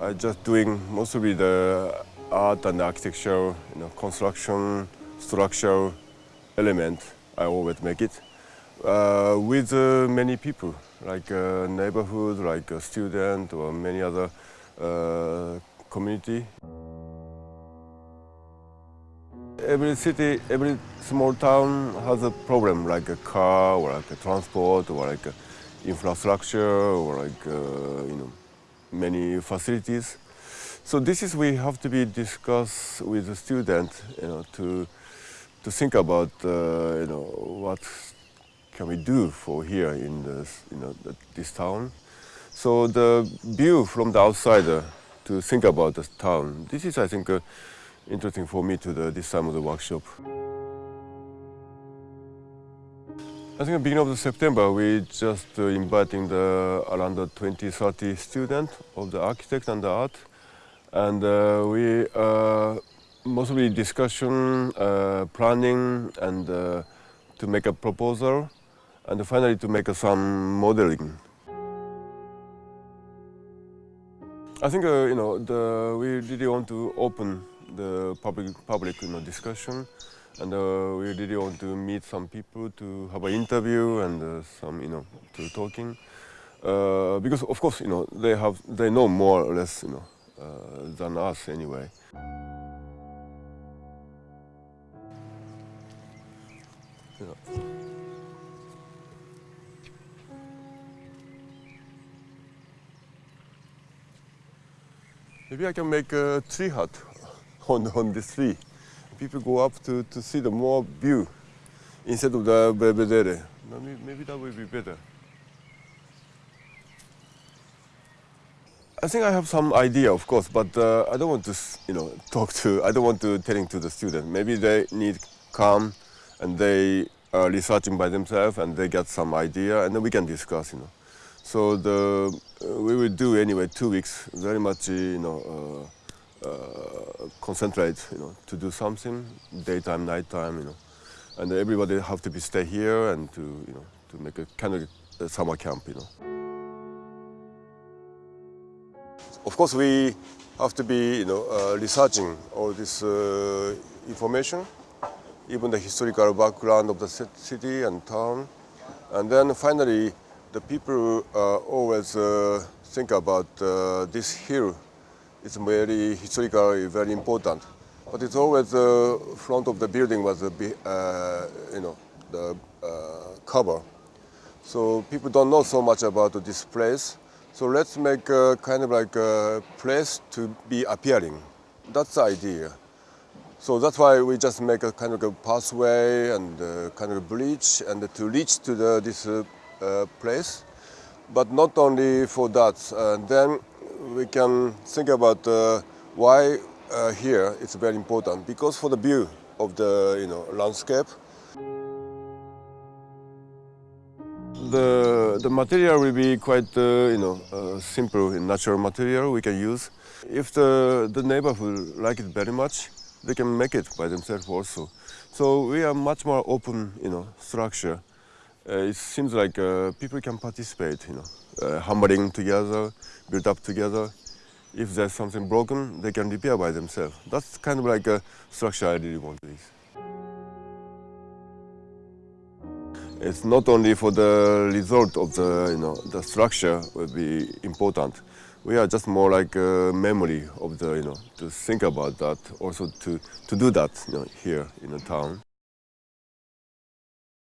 I just doing mostly the art and architecture, you know, construction, structure element. I always make it uh, with uh, many people, like uh, neighborhood, like a student or many other uh, community. Every city, every small town has a problem, like a car or like a transport or like infrastructure or like uh, you know many facilities. So this is we have to be discussed with the student, you know, to to think about uh, you know what can we do for here in this you know this town. So the view from the outsider to think about the town. This is, I think, uh, interesting for me to the, this time of the workshop. I think at the beginning of September, we just uh, inviting the around the 20, 30 students of the architect and the art. And uh, we uh, mostly discussion, uh, planning, and uh, to make a proposal, and finally to make some modeling. I think uh, you know the, we really want to open the public public you know discussion, and uh, we really want to meet some people to have an interview and uh, some you know to talking, uh, because of course you know they have they know more or less you know uh, than us anyway. Yeah. Maybe I can make a tree hut on, on this tree. People go up to, to see the more view instead of the belvedere. Maybe, that will be better. I think I have some idea, of course, but uh, I don't want to, you know, talk to, I don't want to telling to the student. Maybe they need come and they are researching by themselves and they get some idea and then we can discuss, you know. So the, uh, we will do anyway two weeks, very much, you know, uh, concentrate, you know, to do something, daytime, nighttime, you know. And everybody have to be stay here and to, you know, to make a kind of a summer camp, you know. Of course, we have to be, you know, uh, researching all this uh, information, even the historical background of the city and town. And then finally, the people uh, always uh, think about uh, this hill. It's very historically very important, but it's always the front of the building was a you know the cover. So people don't know so much about this place. So let's make a kind of like a place to be appearing. That's the idea. So that's why we just make a kind of a pathway and a kind of a bridge and to reach to the, this uh, uh, place. But not only for that, uh, then we can think about uh, why uh, here it's very important because for the view of the you know landscape. The the material will be quite uh, you know uh, simple natural material we can use. If the the neighborhood like it very much, they can make it by themselves also. So we are much more open you know structure. Uh, it seems like uh, people can participate, you know, uh, hammering together, build up together. If there's something broken, they can repair by themselves. That's kind of like a structure I really want this. It's not only for the result of the, you know, the structure will be important. We are just more like a memory of the, you know, to think about that, also to, to do that, you know, here in the town.